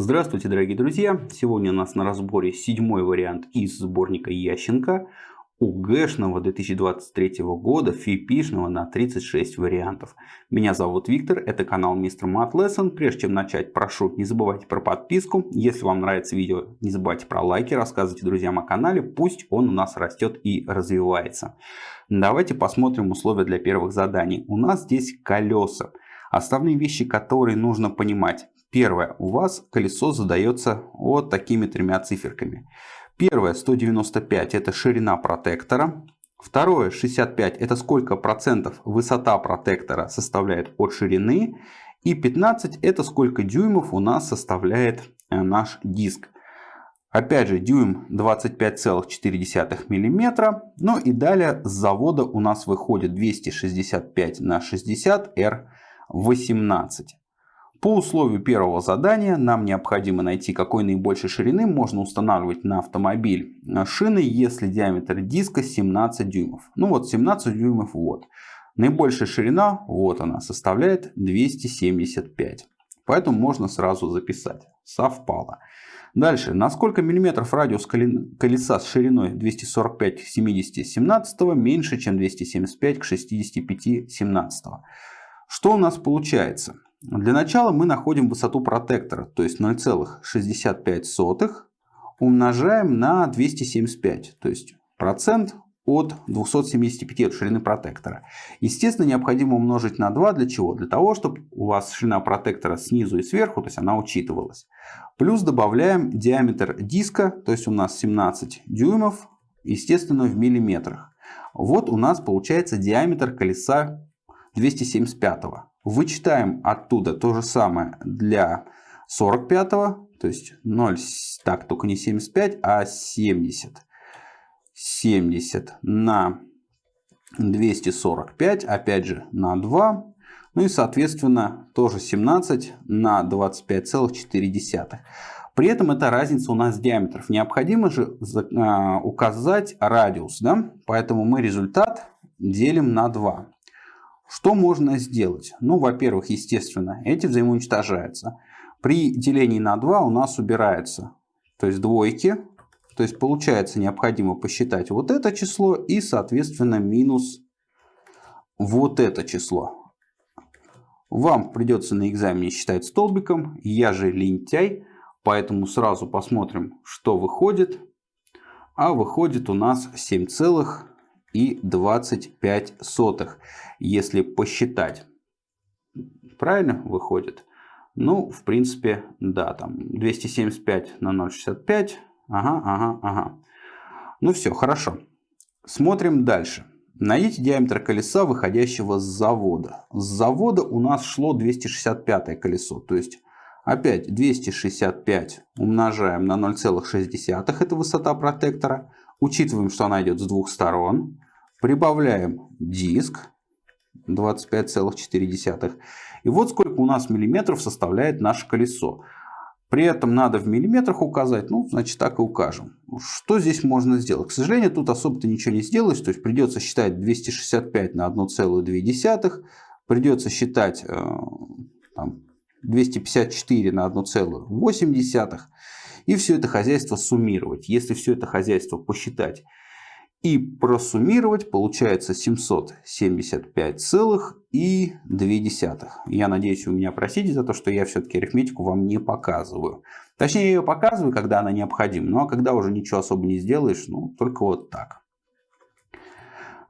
Здравствуйте, дорогие друзья! Сегодня у нас на разборе седьмой вариант из сборника Ященко УГшного 2023 года, фипишного на 36 вариантов. Меня зовут Виктор, это канал Мистер Math Lesson. Прежде чем начать, прошу, не забывайте про подписку. Если вам нравится видео, не забывайте про лайки, рассказывайте друзьям о канале, пусть он у нас растет и развивается. Давайте посмотрим условия для первых заданий. У нас здесь колеса. Основные вещи, которые нужно понимать. Первое. У вас колесо задается вот такими тремя циферками. Первое 195 это ширина протектора. Второе 65 это сколько процентов высота протектора составляет от ширины. И 15 это сколько дюймов у нас составляет э, наш диск. Опять же дюйм 25,4 мм. Ну и далее с завода у нас выходит 265 на 60 R18. По условию первого задания нам необходимо найти, какой наибольшей ширины можно устанавливать на автомобиль шины, если диаметр диска 17 дюймов. Ну вот 17 дюймов вот. Наибольшая ширина, вот она, составляет 275. Поэтому можно сразу записать. Совпало. Дальше. На сколько миллиметров радиус колеса с шириной 245 к 70 17 меньше, чем 275 к 65 17 Что у нас получается? Для начала мы находим высоту протектора, то есть 0,65 умножаем на 275, то есть процент от 275 от ширины протектора. Естественно, необходимо умножить на 2. Для чего? Для того, чтобы у вас ширина протектора снизу и сверху, то есть она учитывалась. Плюс добавляем диаметр диска, то есть у нас 17 дюймов, естественно, в миллиметрах. Вот у нас получается диаметр колеса 275. -го. Вычитаем оттуда то же самое для 45, то есть 0, так, только не 75, а 70. 70 на 245, опять же на 2. Ну и соответственно тоже 17 на 25,4. При этом это разница у нас диаметров. Необходимо же а, указать радиус. Да? Поэтому мы результат делим на 2. Что можно сделать? Ну, во-первых, естественно, эти взаимоуничтожаются. При делении на 2 у нас убирается, то есть двойки. То есть получается необходимо посчитать вот это число и, соответственно, минус вот это число. Вам придется на экзамене считать столбиком. Я же лентяй, поэтому сразу посмотрим, что выходит. А выходит у нас 7 целых и 25 сотых, если посчитать. Правильно выходит? Ну, в принципе, да, там 275 на 0,65. Ага, ага, ага. Ну все, хорошо. Смотрим дальше. Найдите диаметр колеса, выходящего с завода. С завода у нас шло 265 колесо. То есть, опять 265 умножаем на 0,6. Это высота протектора. Учитываем, что она идет с двух сторон. Прибавляем диск 25,4. И вот сколько у нас миллиметров составляет наше колесо. При этом надо в миллиметрах указать, ну, значит, так и укажем. Что здесь можно сделать? К сожалению, тут особо-то ничего не сделаешь, то есть придется считать 265 на 1,2, придется считать э, там, 254 на 1,8, и все это хозяйство суммировать. Если все это хозяйство посчитать и просуммировать получается 775,2. Я надеюсь, вы меня простите за то, что я все-таки арифметику вам не показываю. Точнее, я ее показываю, когда она необходима. Ну а когда уже ничего особо не сделаешь, ну только вот так.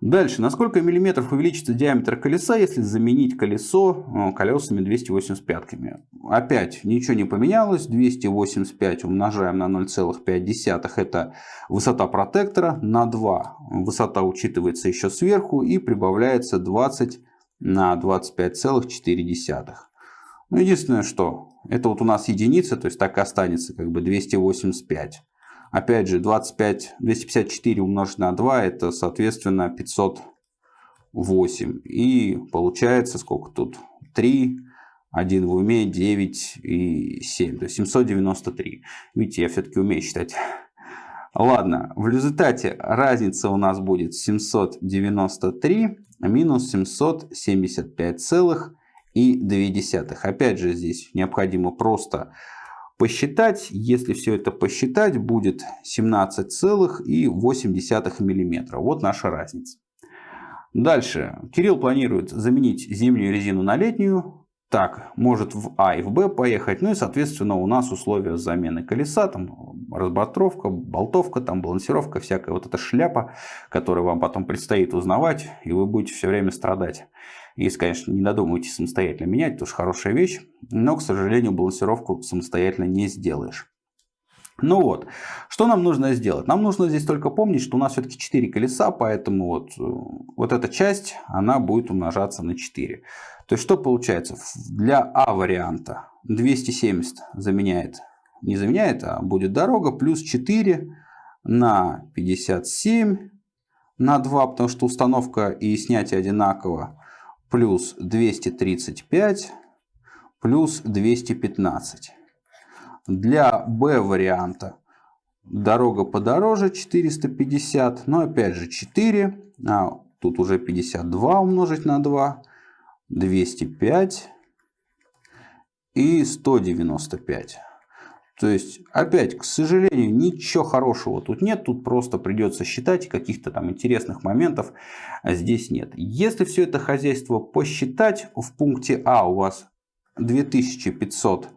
Дальше. На сколько миллиметров увеличится диаметр колеса, если заменить колесо э, колесами 285? -ками? Опять ничего не поменялось. 285 умножаем на 0,5. Это высота протектора. На 2 высота учитывается еще сверху. И прибавляется 20 на 25,4. Ну, единственное, что это вот у нас единица, то есть так и останется как бы 285. Опять же, 25, 254 умножить на 2, это, соответственно, 508. И получается, сколько тут? 3, 1 в уме, 9 и 7. То есть 793. Видите, я все-таки умею считать. Ладно, в результате разница у нас будет 793 минус 775 целых и 2. Опять же, здесь необходимо просто посчитать, если все это посчитать, будет 17,8 мм. Вот наша разница. Дальше. Кирилл планирует заменить зимнюю резину на летнюю. Так, может в А и в Б поехать. Ну и, соответственно, у нас условия замены колеса. Там разбортровка, болтовка, там балансировка, всякая вот эта шляпа, которую вам потом предстоит узнавать. И вы будете все время страдать. Если, конечно, не додумаете самостоятельно менять, это уж хорошая вещь. Но, к сожалению, балансировку самостоятельно не сделаешь. Ну вот, что нам нужно сделать? Нам нужно здесь только помнить, что у нас все-таки 4 колеса, поэтому вот, э, вот эта часть, она будет умножаться на 4. То есть, что получается? Для А варианта 270 заменяет, не заменяет, а будет дорога, плюс 4 на 57 на 2, потому что установка и снятие одинаково, плюс 235 плюс 215. Для Б варианта дорога подороже 450, но опять же 4, а тут уже 52 умножить на 2, 205 и 195. То есть, опять, к сожалению, ничего хорошего тут нет. Тут просто придется считать, каких-то там интересных моментов здесь нет. Если все это хозяйство посчитать, в пункте А у вас 2500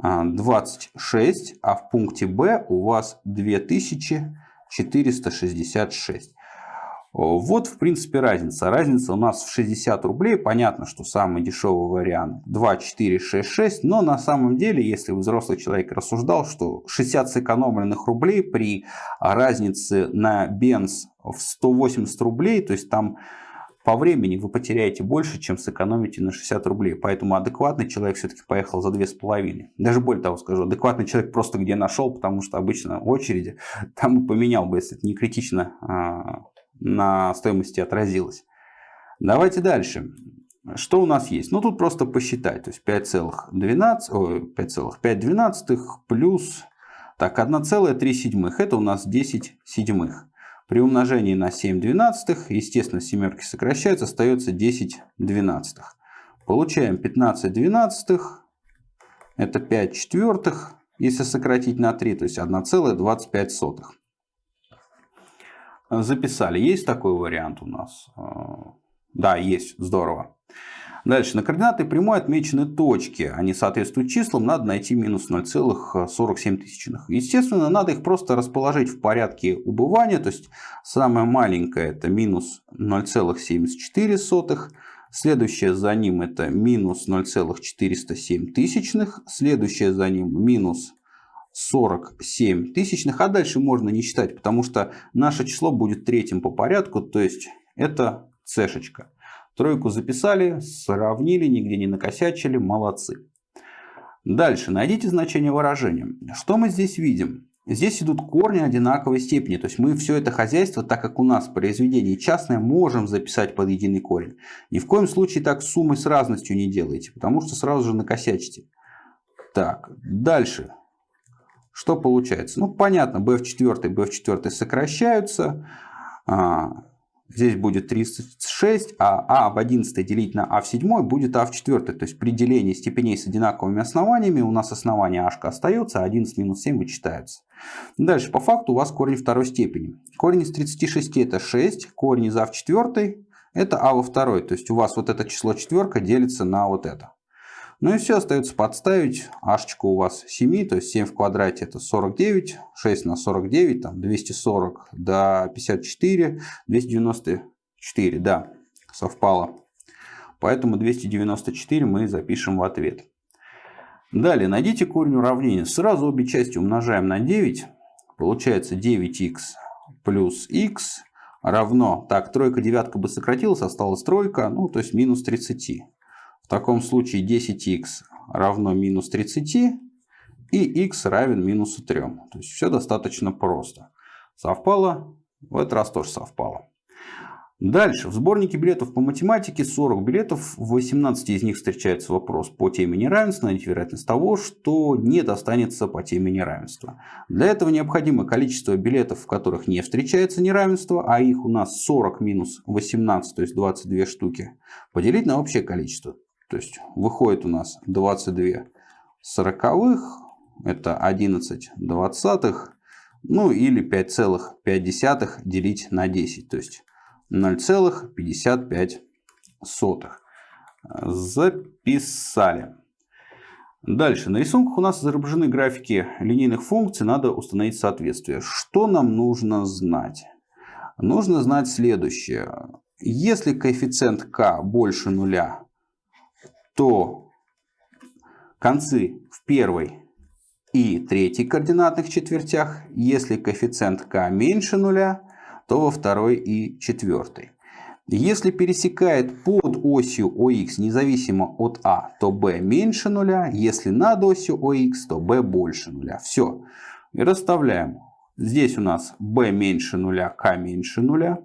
26, а в пункте Б у вас 2466. Вот, в принципе, разница. Разница у нас в 60 рублей. Понятно, что самый дешевый вариант 2466, но на самом деле, если взрослый человек рассуждал, что 60 сэкономленных рублей при разнице на бенз в 180 рублей, то есть там по времени вы потеряете больше, чем сэкономите на 60 рублей. Поэтому адекватный человек все-таки поехал за 2,5. Даже более того скажу, адекватный человек просто где нашел, потому что обычно в очереди там и поменял бы, если это не критично а, на стоимости отразилось. Давайте дальше. Что у нас есть? Ну, тут просто посчитать. То есть 5,12 плюс так, 1,3 Это у нас 10 седьмых. При умножении на 7 двенадцатых, естественно, семерки сокращаются, остается 10 двенадцатых. Получаем 15 двенадцатых, это 5 четвертых, если сократить на 3, то есть 1,25. Записали. Есть такой вариант у нас? Да, есть. Здорово. Дальше. На координаты прямой отмечены точки. Они соответствуют числам. Надо найти минус 0,47. Естественно, надо их просто расположить в порядке убывания. То есть, самое маленькое это минус 0,74. Следующее за ним это минус 0,407 тысячных. Следующее за ним минус 47 тысячных. А дальше можно не считать, потому что наше число будет третьим по порядку. То есть это цешечка. Тройку записали, сравнили, нигде не накосячили, молодцы. Дальше, найдите значение выражения. Что мы здесь видим? Здесь идут корни одинаковой степени. То есть мы все это хозяйство, так как у нас произведение частное, можем записать под единый корень. Ни в коем случае так суммы с разностью не делайте, потому что сразу же накосячите. Так, дальше. Что получается? Ну, понятно, b в 4, b в 4 сокращаются. А, Здесь будет 36, а а в 11 делить на а в 7 будет а в 4. То есть при делении степеней с одинаковыми основаниями у нас основание а остается, а 11 минус 7 вычитаются. Дальше по факту у вас корень второй степени. Корень из 36 это 6, корень из а в 4 это а во второй. То есть у вас вот это число четверка делится на вот это. Ну и все, остается подставить. Ашечка у вас 7, то есть 7 в квадрате это 49, 6 на 49, там 240 до 54, 294, да, совпало. Поэтому 294 мы запишем в ответ. Далее, найдите корень уравнения. Сразу обе части умножаем на 9. Получается 9х плюс х равно... Так, тройка, девятка бы сократилась, осталась тройка, ну, то есть минус 30. В таком случае 10х равно минус 30 и x равен минусу 3. То есть все достаточно просто. Совпало? В этот раз тоже совпало. Дальше. В сборнике билетов по математике 40 билетов. В 18 из них встречается вопрос по теме неравенства. Найдите вероятность того, что не достанется по теме неравенства. Для этого необходимо количество билетов, в которых не встречается неравенство, а их у нас 40 минус 18, то есть 22 штуки, поделить на общее количество. То есть выходит у нас 22 сороковых это 11 двадцатых, ну или 5,5 делить на 10, то есть 0,55. Записали. Дальше. На рисунках у нас изображены графики линейных функций. Надо установить соответствие. Что нам нужно знать? Нужно знать следующее. Если коэффициент k больше нуля, то концы в первой и третьей координатных четвертях. Если коэффициент k меньше нуля, то во второй и четвертой. Если пересекает под осью ОХ независимо от А, то B меньше нуля. Если над осью ОХ, то B больше нуля. Все. И расставляем. Здесь у нас B меньше нуля, К меньше нуля.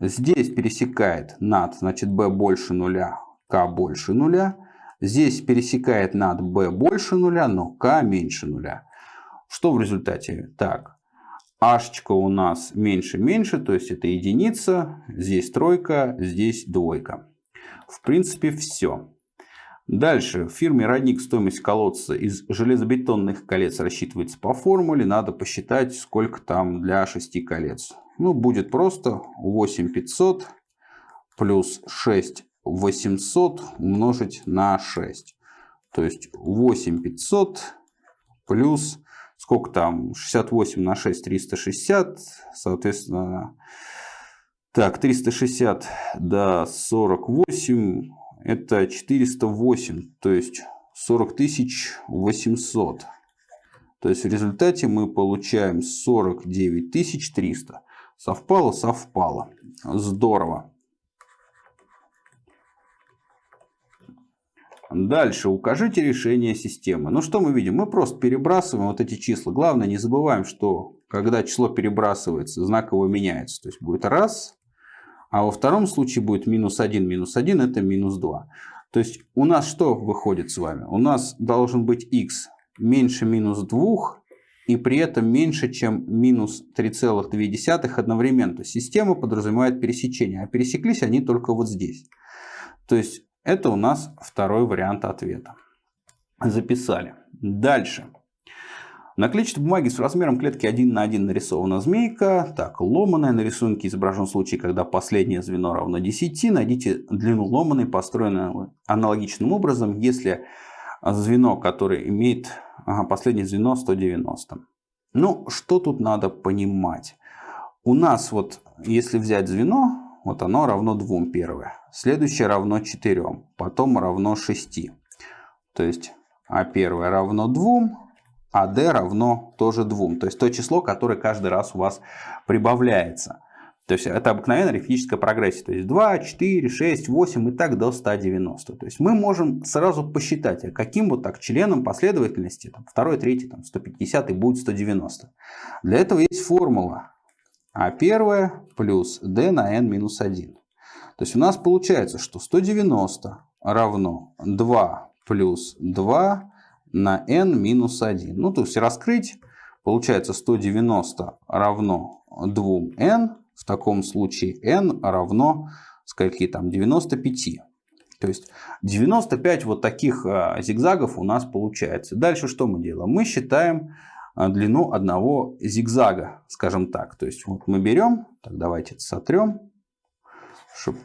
Здесь пересекает над, значит B больше нуля, К больше нуля. Здесь пересекает над B больше нуля, но К меньше нуля. Что в результате? Так, h у нас меньше-меньше, то есть это единица, здесь тройка, здесь двойка. В принципе, все. Дальше. В фирме Родник стоимость колодца из железобетонных колец рассчитывается по формуле. Надо посчитать, сколько там для 6 колец. Ну, будет просто 8500 плюс 6800 умножить на 6. То есть 8500 плюс сколько там, 68 на 6, 360, соответственно, так, 360 до 48, это 408, то есть 40 800. То есть в результате мы получаем 49 300. Совпало, совпало. Здорово. Дальше укажите решение системы. Ну что мы видим? Мы просто перебрасываем вот эти числа. Главное не забываем, что когда число перебрасывается, знак его меняется. То есть будет раз, а во втором случае будет минус 1, минус 1 это минус 2. То есть у нас что выходит с вами? У нас должен быть x меньше минус 2 и при этом меньше, чем минус 3,2 одновременно. То есть система подразумевает пересечение, а пересеклись они только вот здесь. То есть это у нас второй вариант ответа. Записали. Дальше. На клетчатой бумаге с размером клетки 1 на 1 нарисована змейка. Так, ломаная на рисунке изображен случай, когда последнее звено равно 10. Найдите длину ломаной, построенной аналогичным образом, если звено, которое имеет ага, последнее звено 190. Ну, что тут надо понимать? У нас вот, если взять звено, вот оно равно 2 первое. Следующее равно 4. Потом равно 6. То есть А первое равно 2, а D равно тоже 2. То есть то число, которое каждый раз у вас прибавляется. То есть это обыкновенная арифметическая прогрессия. То есть 2, 4, 6, 8 и так до 190. То есть мы можем сразу посчитать, а каким вот так членом последовательности, там, 2, 3, там, 150 будет 190. Для этого есть формула а первое плюс d на n минус 1. То есть у нас получается, что 190 равно 2 плюс 2 на n минус 1. Ну, то есть раскрыть, получается 190 равно 2n. В таком случае n равно скольки там 95. То есть 95 вот таких а, зигзагов у нас получается. Дальше что мы делаем? Мы считаем длину одного зигзага, скажем так. То есть вот мы берем, так давайте сотрем, чтобы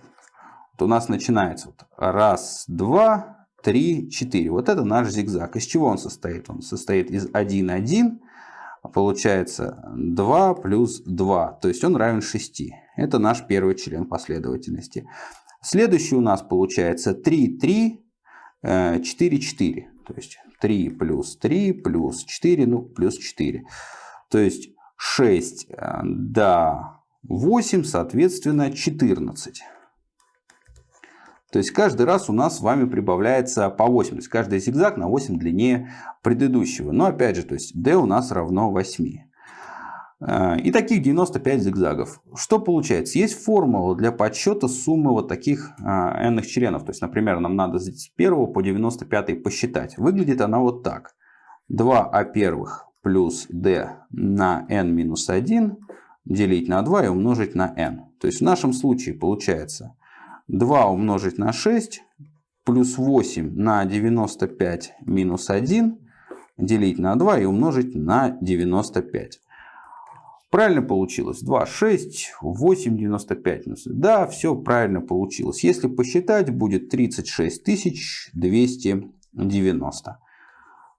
вот у нас начинается вот раз, два, три, четыре. Вот это наш зигзаг. Из чего он состоит? Он состоит из 1, 1, получается 2 плюс 2, то есть он равен 6. Это наш первый член последовательности. Следующий у нас получается 3, 3, 4, 4. То есть 3 плюс 3 плюс 4, ну, плюс 4. То есть 6 э, до 8, соответственно, 14. То есть каждый раз у нас с вами прибавляется по 8. То есть каждый зигзаг на 8 длиннее предыдущего. Но опять же, то есть d у нас равно 8. Э, и таких 95 зигзагов. Что получается? Есть формула для подсчета суммы вот таких n членов. То есть, например, нам надо с 1 по 95 посчитать. Выглядит она вот так. 2а первых плюс d на n минус 1 делить на 2 и умножить на n. То есть в нашем случае получается 2 умножить на 6 плюс 8 на 95 минус 1 делить на 2 и умножить на 95. Правильно получилось. 2, 6, 8, 95. Да, все правильно получилось. Если посчитать, будет 36 290.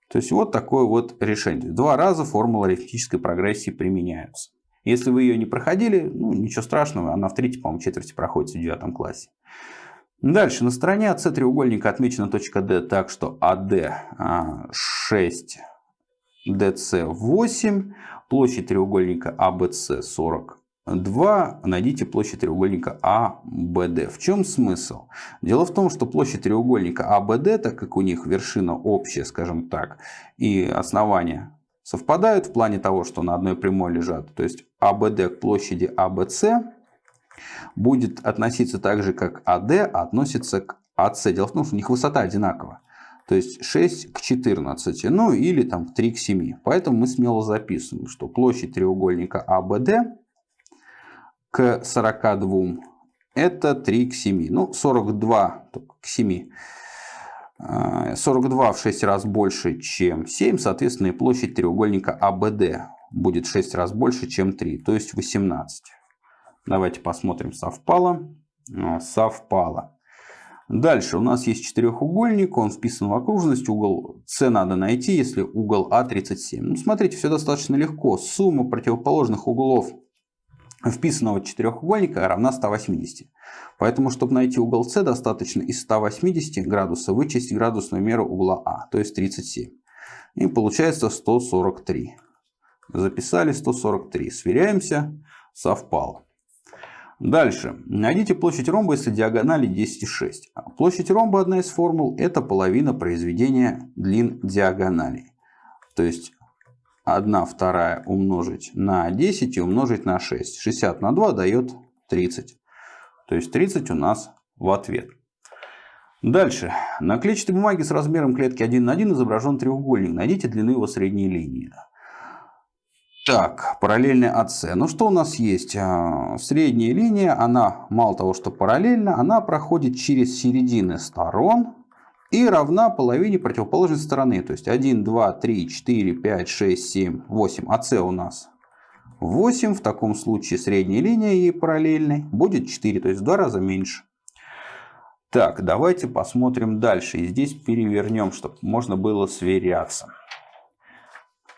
То есть вот такое вот решение. Два раза формула арифметической прогрессии применяются. Если вы ее не проходили, ну ничего страшного, она в третьей, по-моему, четверти проходит в девятом классе. Дальше, на стороне АС треугольника отмечена точка D так, что АД 6, ДС 8, площадь треугольника АБС 42, найдите площадь треугольника АБД. В чем смысл? Дело в том, что площадь треугольника АБД, так как у них вершина общая, скажем так, и основание совпадают в плане того, что на одной прямой лежат, то есть АБД к площади АБС будет относиться так же, как АД относится к АС. Дело в том, что у них высота одинакова. То есть 6 к 14, ну или там 3 к 7. Поэтому мы смело записываем, что площадь треугольника АБД к 42 это 3 к 7. Ну 42 к 7. 42 в 6 раз больше, чем 7. Соответственно, и площадь треугольника АБД будет в 6 раз больше, чем 3. То есть 18. Давайте посмотрим, совпало. Совпало. Дальше у нас есть четырехугольник, он вписан в окружность, угол С надо найти, если угол А 37. Ну, смотрите, все достаточно легко. Сумма противоположных углов вписанного четырехугольника равна 180. Поэтому, чтобы найти угол С, достаточно из 180 градусов вычесть градусную меру угла А, то есть 37. И получается 143. Записали 143. Сверяемся. Совпало. Дальше. Найдите площадь ромба, если диагонали 10,6. Площадь ромба, одна из формул, это половина произведения длин диагоналей. То есть 1 вторая умножить на 10 и умножить на 6. 60 на 2 дает 30. То есть 30 у нас в ответ. Дальше. На клетчатой бумаге с размером клетки 1 на 1 изображен треугольник. Найдите длину его средней линии. Так, параллельная АС. Ну что у нас есть? А, средняя линия, она мало того, что параллельна, она проходит через середины сторон и равна половине противоположной стороны. То есть 1, 2, 3, 4, 5, 6, 7, 8. АС у нас 8. В таком случае средняя линия ей параллельной будет 4, то есть в два раза меньше. Так, давайте посмотрим дальше. И здесь перевернем, чтобы можно было сверяться.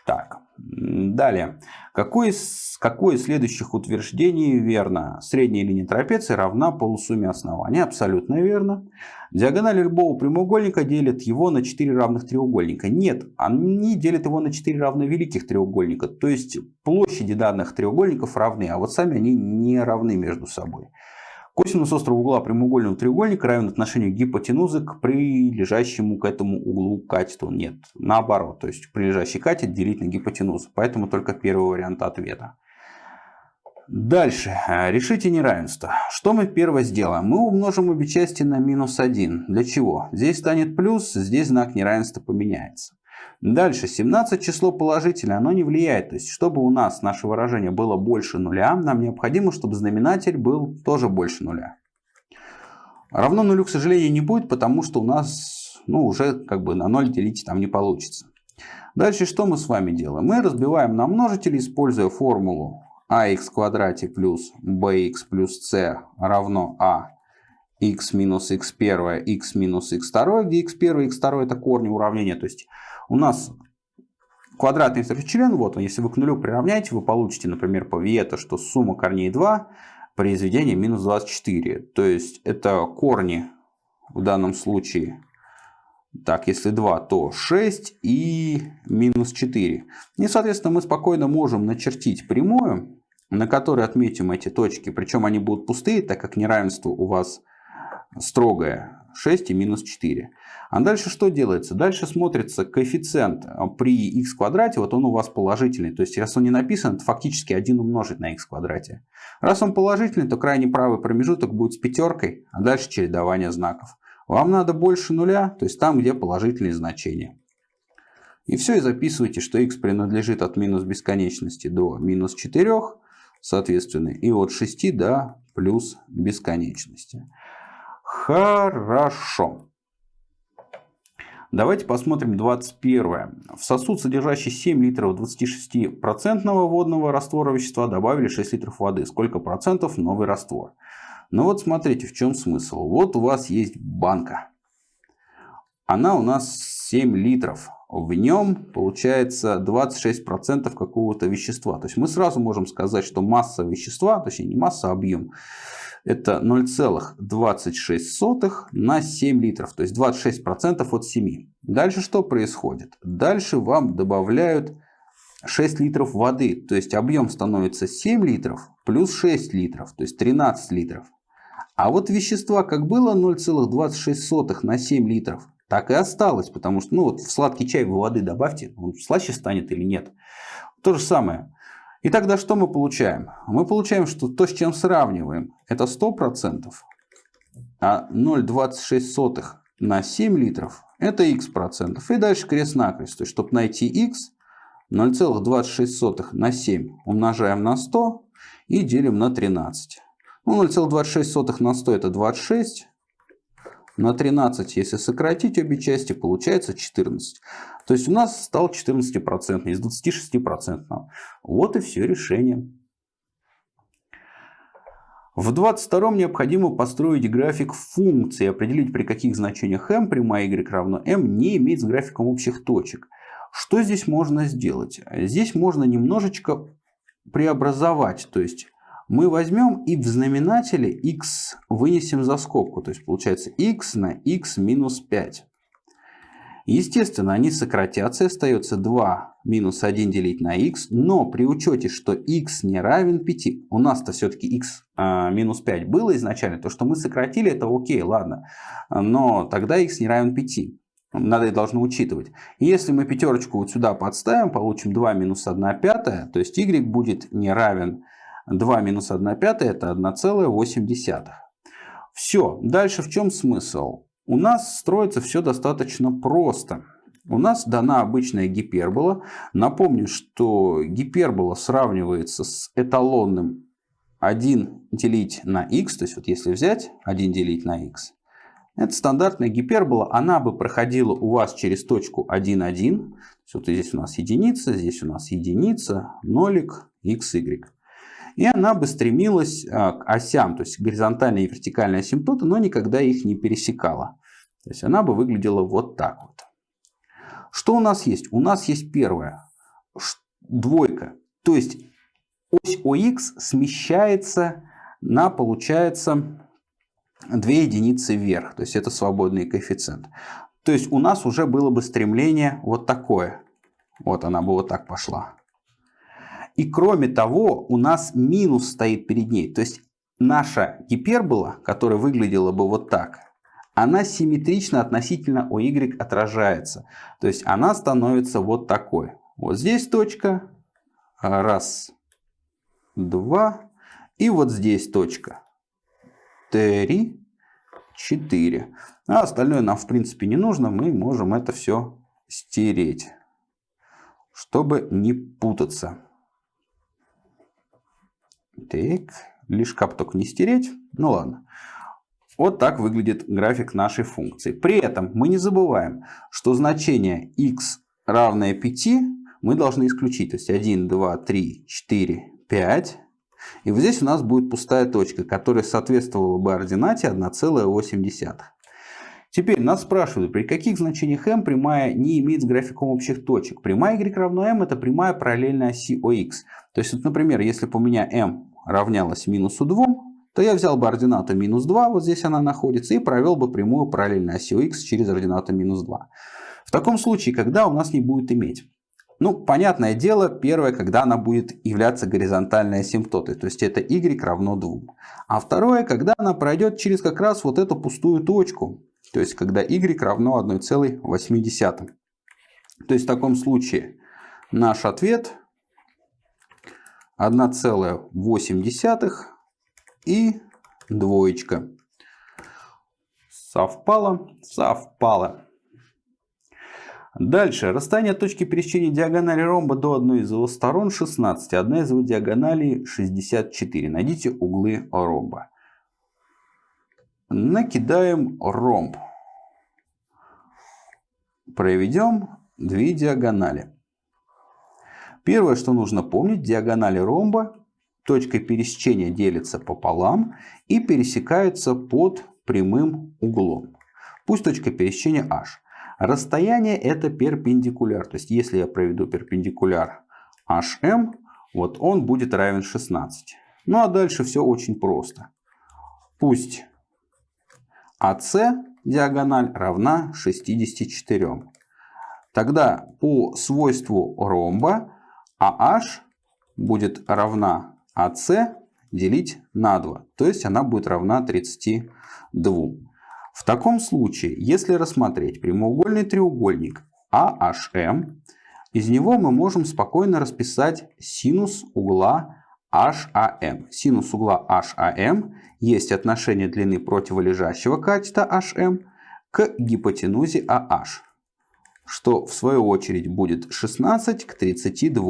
Так, далее. Какое, какое из следующих утверждений верно? Средняя линия трапеции равна полусумме основания. Абсолютно верно. Диагонали любого прямоугольника делят его на 4 равных треугольника. Нет, они делят его на 4 равно великих треугольника. То есть площади данных треугольников равны, а вот сами они не равны между собой. Косинус острого угла прямоугольного треугольника равен отношению гипотенузы к прилежащему к этому углу катету. Нет, наоборот. То есть прилежащий катет делить на гипотенузу. Поэтому только первый вариант ответа. Дальше. Решите неравенство. Что мы первое сделаем? Мы умножим обе части на минус 1. Для чего? Здесь станет плюс, здесь знак неравенства поменяется. Дальше, 17 число положительное, оно не влияет. То есть, чтобы у нас наше выражение было больше нуля, нам необходимо, чтобы знаменатель был тоже больше нуля. Равно нулю, к сожалению, не будет, потому что у нас ну, уже как бы на 0 делить там не получится. Дальше что мы с вами делаем? Мы разбиваем на множители, используя формулу ax квадрате плюс bx плюс c равно a x минус x1, x минус x2, где x1 и x2 это корни уравнения. То есть у нас квадратный член, вот он, если вы к нулю приравняете, вы получите, например, по Виета, что сумма корней 2, произведение минус 24. То есть это корни в данном случае, так, если 2, то 6 и минус 4. И, соответственно, мы спокойно можем начертить прямую, на которой отметим эти точки. Причем они будут пустые, так как неравенство у вас строгое. 6 и минус 4. А дальше что делается? Дальше смотрится коэффициент а, при x квадрате, вот он у вас положительный. То есть, раз он не написан, это фактически 1 умножить на x квадрате. Раз он положительный, то крайний правый промежуток будет с пятеркой, а дальше чередование знаков. Вам надо больше нуля, то есть там, где положительные значения. И все, и записывайте, что x принадлежит от минус бесконечности до минус 4, соответственно, и от 6 до плюс бесконечности. Хорошо. Давайте посмотрим 21. В сосуд, содержащий 7 литров 26% водного раствора вещества, добавили 6 литров воды. Сколько процентов новый раствор? Ну вот смотрите, в чем смысл. Вот у вас есть банка. Она у нас 7 литров. В нем получается 26% какого-то вещества. То есть мы сразу можем сказать, что масса вещества, точнее не масса, а объем, это 0,26 на 7 литров, то есть 26% от 7. Дальше что происходит? Дальше вам добавляют 6 литров воды, то есть объем становится 7 литров плюс 6 литров, то есть 13 литров. А вот вещества как было 0,26 на 7 литров, так и осталось, потому что ну, вот в сладкий чай вы воды добавьте, он слаще станет или нет. То же самое. И тогда что мы получаем? Мы получаем, что то, с чем сравниваем, это 100%, а 0,26 на 7 литров это x процентов. И дальше крест-накрест. То есть, чтобы найти x, 0,26 на 7 умножаем на 100 и делим на 13. Ну, 0,26 на 100 это 26. На 13, если сократить обе части, получается 14. То есть у нас стал 14% из 26%. Вот и все решение. В 22 необходимо построить график функции, определить при каких значениях m прямая y равно m не имеет с графиком общих точек. Что здесь можно сделать? Здесь можно немножечко преобразовать. То есть мы возьмем и в знаменателе x вынесем за скобку. То есть получается x на x минус 5. Естественно, они сократятся, остается 2 минус 1 делить на x, но при учете, что x не равен 5, у нас-то все-таки x а, минус 5 было изначально, то, что мы сократили, это окей, ладно, но тогда x не равен 5. Надо и должно учитывать. Если мы пятерочку вот сюда подставим, получим 2 минус 1 пятая, то есть y будет не равен 2 минус 1 пятая, это 1,8. Все, дальше в чем смысл? У нас строится все достаточно просто. У нас дана обычная гипербола. Напомню, что гипербола сравнивается с эталонным 1 делить на x. То есть вот если взять 1 делить на x. Это стандартная гипербола. Она бы проходила у вас через точку 1, 1. Вот здесь у нас единица, здесь у нас единица, нолик, x, y. И она бы стремилась а, к осям, то есть горизонтальная и вертикальная асимптота, но никогда их не пересекала. То есть она бы выглядела вот так вот. Что у нас есть? У нас есть первая двойка. То есть ось ОХ смещается на, получается, 2 единицы вверх. То есть это свободный коэффициент. То есть у нас уже было бы стремление вот такое. Вот она бы вот так пошла. И кроме того, у нас минус стоит перед ней. То есть наша гипербола, которая выглядела бы вот так, она симметрично относительно OY отражается. То есть она становится вот такой. Вот здесь точка. Раз, два. И вот здесь точка. Три, четыре. А остальное нам в принципе не нужно. Мы можем это все стереть. Чтобы не путаться. Так, лишь кап только не стереть. Ну ладно. Вот так выглядит график нашей функции. При этом мы не забываем, что значение x равное 5 мы должны исключить. То есть 1, 2, 3, 4, 5. И вот здесь у нас будет пустая точка, которая соответствовала бы ординате 1,8. Теперь нас спрашивают, при каких значениях m прямая не имеет с графиком общих точек. Прямая y равно m это прямая параллельная оси ОХ. То есть, вот, например, если бы у меня m равнялась минусу 2, то я взял бы ординату минус 2, вот здесь она находится, и провел бы прямую параллельно оси x через ординату минус 2. В таком случае, когда у нас не будет иметь? Ну, понятное дело, первое, когда она будет являться горизонтальной асимптотой, то есть это y равно 2. А второе, когда она пройдет через как раз вот эту пустую точку, то есть когда y равно 1,8. То есть в таком случае наш ответ 1,8 и двоечка. Совпало, совпало. Дальше. Расстояние точки пересечения диагонали ромба до одной из его сторон 16. Одна из его диагоналей 64. Найдите углы ромба. Накидаем ромб. проведем две диагонали. Первое, что нужно помнить, диагонали ромба точкой пересечения делятся пополам и пересекаются под прямым углом. Пусть точка пересечения h. Расстояние это перпендикуляр. То есть если я проведу перпендикуляр hm, вот он будет равен 16. Ну а дальше все очень просто. Пусть AC диагональ равна 64. Тогда по свойству ромба AH будет равна AC делить на 2. То есть она будет равна 32. В таком случае, если рассмотреть прямоугольный треугольник AHM, из него мы можем спокойно расписать синус угла HAM. Синус угла HAM есть отношение длины противолежащего катета HM к гипотенузе AH, что в свою очередь будет 16 к 32,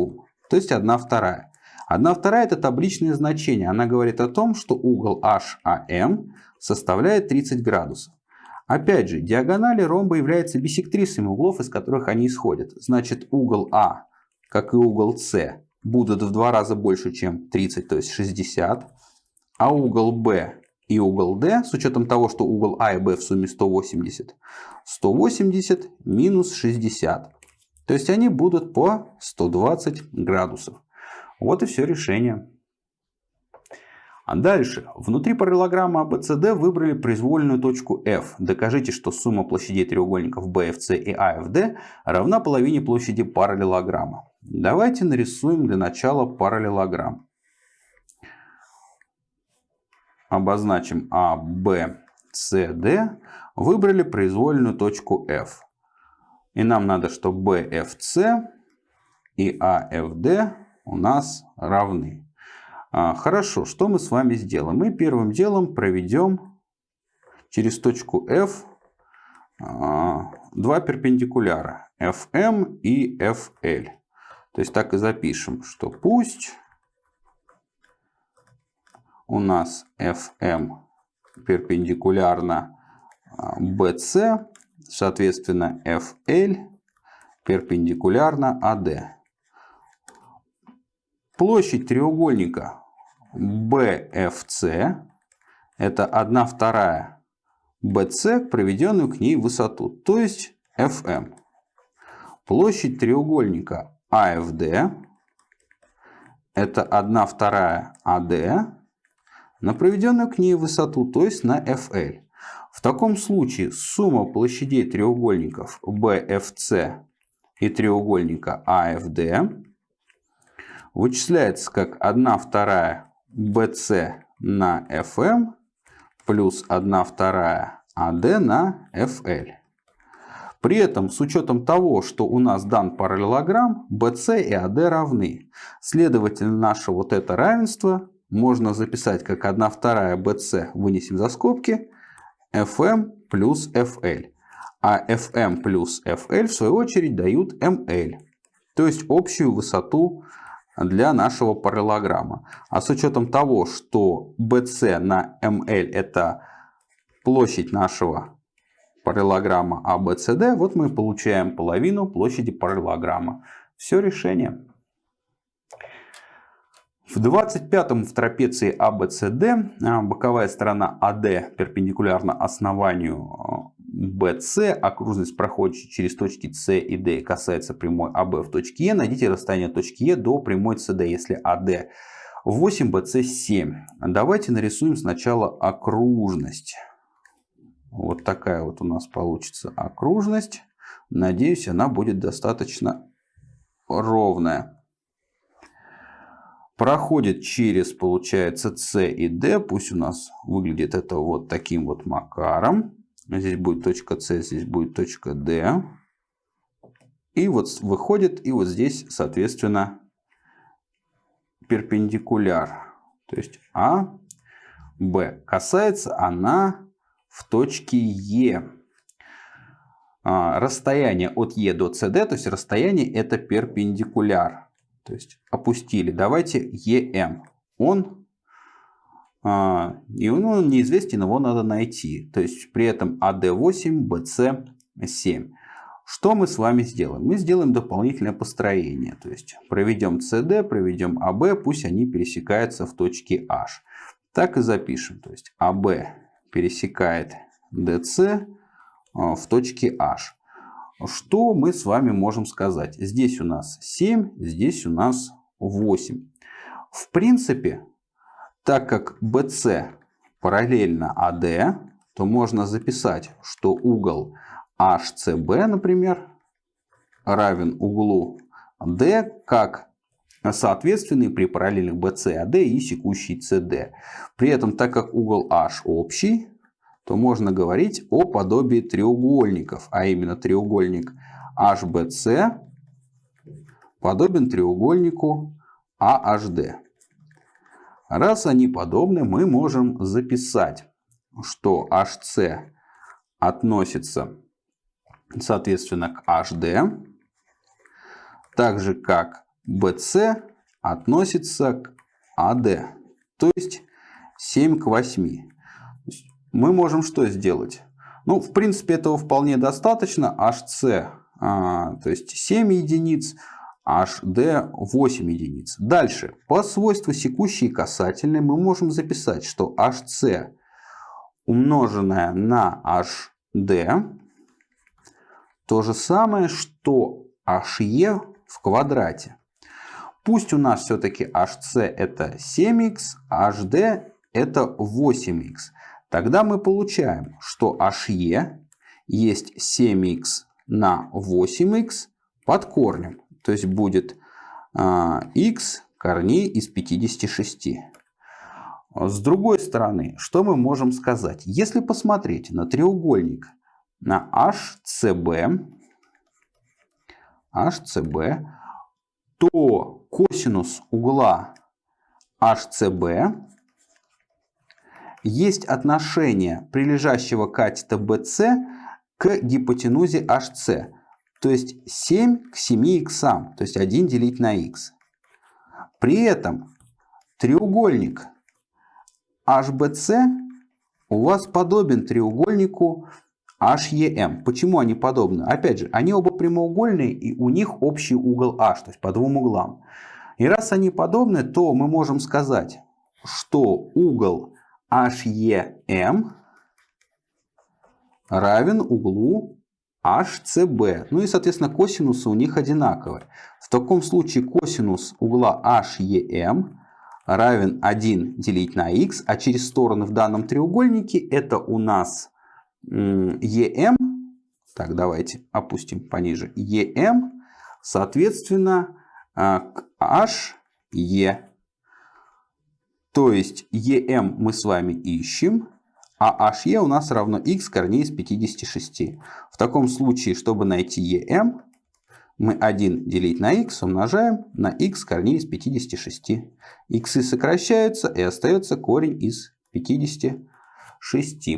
то есть 1 вторая. 1 вторая это табличное значение. Она говорит о том, что угол HAM составляет 30 градусов. Опять же, диагонали ромба являются биссектрисами углов, из которых они исходят. Значит, угол А, как и угол С, будут в два раза больше, чем 30, то есть 60. А угол Б и угол D, с учетом того, что угол А и Б в сумме 180, 180 минус 60. То есть они будут по 120 градусов. Вот и все решение. А дальше. Внутри параллелограмма ABCD выбрали произвольную точку F. Докажите, что сумма площадей треугольников BFC и AFD равна половине площади параллелограмма. Давайте нарисуем для начала параллелограмм. Обозначим A, B, C, D. Выбрали произвольную точку F. И нам надо, чтобы BFC и AFD у нас равны. А, хорошо, что мы с вами сделаем? Мы первым делом проведем через точку F а, два перпендикуляра FM и FL. То есть так и запишем, что пусть у нас FM перпендикулярно BC, а, соответственно FL перпендикулярно AD. Площадь треугольника BFC это 1 вторая BC, проведенную к ней высоту, то есть FM. Площадь треугольника AFD это 1 вторая AD на проведенную к ней высоту, то есть на FL. В таком случае сумма площадей треугольников BFC и треугольника AFD вычисляется как 1 вторая BC на FM плюс 1 вторая AD на FL. При этом, с учетом того, что у нас дан параллелограмм, BC и AD равны. Следовательно, наше вот это равенство можно записать как 1 вторая BC, вынесем за скобки, FM плюс FL. А FM плюс FL, в свою очередь, дают ML. То есть общую высоту для нашего параллелограмма. А с учетом того, что BC на ML это площадь нашего параллелограмма ABCD, вот мы получаем половину площади параллелограмма. Все решение. В 25-м в трапеции ABCD а, боковая сторона AD перпендикулярна основанию а, BC, окружность проходит через точки C и D касается прямой AB в точке E. Найдите расстояние точки E до прямой CD, если AD 8, BC 7. Давайте нарисуем сначала окружность. Вот такая вот у нас получится окружность. Надеюсь, она будет достаточно ровная. Проходит через, получается, C и D. Пусть у нас выглядит это вот таким вот макаром. Здесь будет точка С, здесь будет точка D. И вот выходит, и вот здесь, соответственно, перпендикуляр. То есть А, Б. Касается она в точке Е. А, расстояние от Е до СД, то есть расстояние это перпендикуляр. То есть опустили. Давайте ЕМ. Он и он неизвестен, его надо найти. То есть при этом AD8, BC7. Что мы с вами сделаем? Мы сделаем дополнительное построение. То есть проведем CD, проведем AB, пусть они пересекаются в точке H. Так и запишем. То есть AB пересекает DC а, в точке H. Что мы с вами можем сказать? Здесь у нас 7, здесь у нас 8. В принципе, так как BC параллельно AD, то можно записать, что угол HCB, например, равен углу D как соответственный при параллельных BC, AD и секущий CD. При этом, так как угол H общий, то можно говорить о подобии треугольников, а именно треугольник HBC подобен треугольнику AHD. Раз они подобны, мы можем записать, что HC относится соответственно к HD, так же как BC относится к AD, то есть 7 к 8. Мы можем что сделать? Ну, в принципе, этого вполне достаточно. HC, а, то есть 7 единиц, HD 8 единиц. Дальше, по свойству секущей и касательной мы можем записать, что HC умноженное на HD то же самое, что HE в квадрате. Пусть у нас все-таки HC это 7х, а HD это 8х. Тогда мы получаем, что HE есть 7х на 8х под корнем. То есть будет а, x корней из 56. С другой стороны, что мы можем сказать? Если посмотреть на треугольник на HCB, HCB, то косинус угла HCB есть отношение прилежащего катета BC к гипотенузе HC. То есть 7 к 7 иксам, то есть 1 делить на х. При этом треугольник HBC у вас подобен треугольнику HEM. Почему они подобны? Опять же, они оба прямоугольные и у них общий угол H, то есть по двум углам. И раз они подобны, то мы можем сказать, что угол HEM равен углу HCB. Ну и, соответственно, косинусы у них одинаковые. В таком случае косинус угла HEM равен 1 делить на x, а через стороны в данном треугольнике это у нас EM, так давайте опустим пониже, EM, соответственно, а, к HE. То есть EM мы с вами ищем, а HE у нас равно x корней из 56. В таком случае, чтобы найти EM, мы 1 делить на x умножаем на x корней из 56. Иксы сокращаются и остается корень из 56.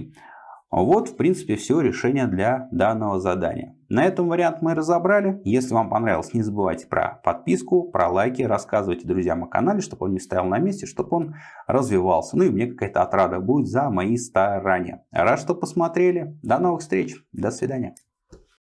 Вот, в принципе, все решение для данного задания. На этом вариант мы разобрали. Если вам понравилось, не забывайте про подписку, про лайки, рассказывайте друзьям о канале, чтобы он не стоял на месте, чтобы он развивался. Ну и мне какая-то отрада будет за мои старания. Рад, что посмотрели. До новых встреч. До свидания.